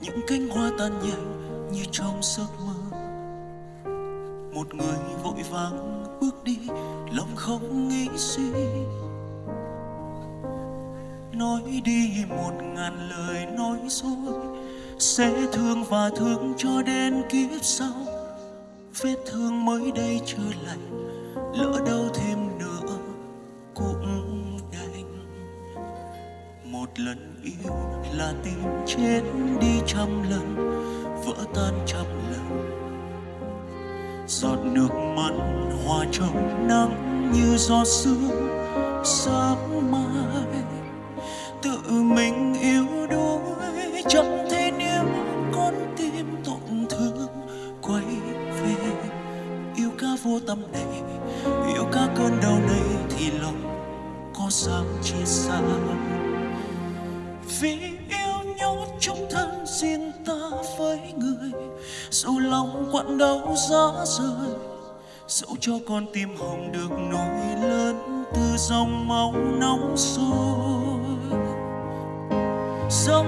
những cánh hoa tan nhanh như trong giấc mơ. Một người vội vàng bước đi, lòng không nghĩ suy. Nói đi một ngàn lời nói dối, sẽ thương và thương cho đến kiếp sau. Vết thương mới đây chưa lành, lỡ đau thêm lần yêu là tim chết đi trăm lần, vỡ tan trăm lần. Giọt nước mắt hòa trong nắng như giọt sương sáng mai. Tự mình yêu đuối, chẳng thể nếu con tim tổn thương. Quay về, yêu ca vô tâm này, yêu ca cơn đau này thì lòng có sao chia xa? Vì yêu nhốt trong thân riêng ta với người. Dù lòng quặn đau giá rời dẫu cho con tim hồng được nổi lớn từ dòng máu nóng sôi. Dẫu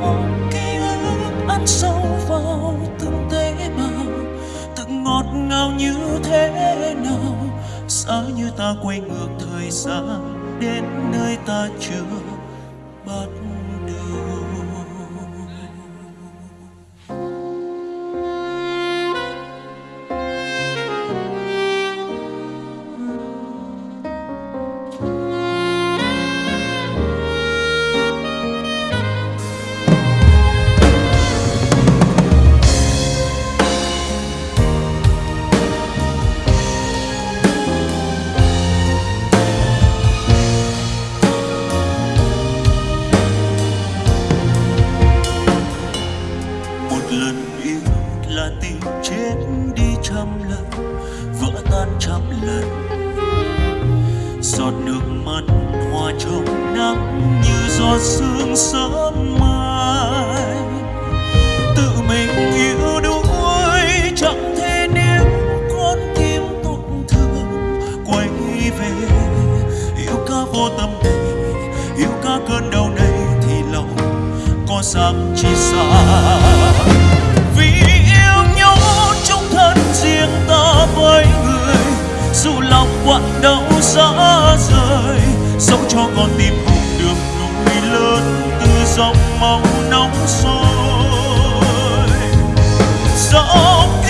ký ức ăn sâu vào từng tế bào, từng ngọt ngào như thế nào. Giá như ta quay ngược thời gian đến nơi ta chưa bắt trăm lần. Giọt nước mắt hòa trong nắng như giọt sương sớm mai. Tự mình yêu đuối, chẳng thể nếu con tim tổn thương. Quay về, yêu ca vô tâm này, yêu ca cơn đau này thì lòng có dám chi xa. Vì quặn đau xa rời, dẫu cho con tim hồng được nuôi lớn từ dòng máu nóng sôi. Dẫu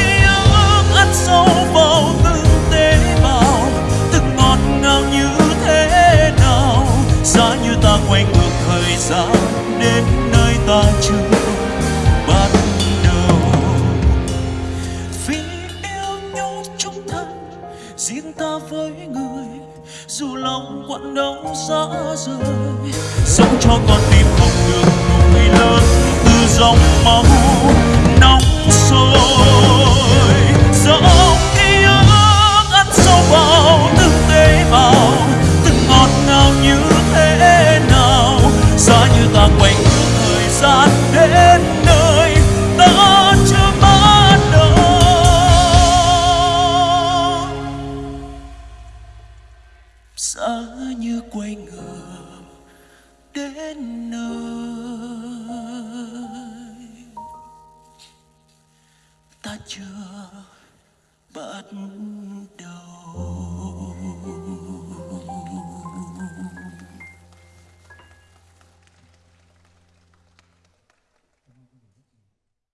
ta với người, dù lòng quặn đau xa rời. Sống cho con tim không được nuôi lớn từ dòng máu giá như quay ngược đến nơi. Ta chưa bắt đầu.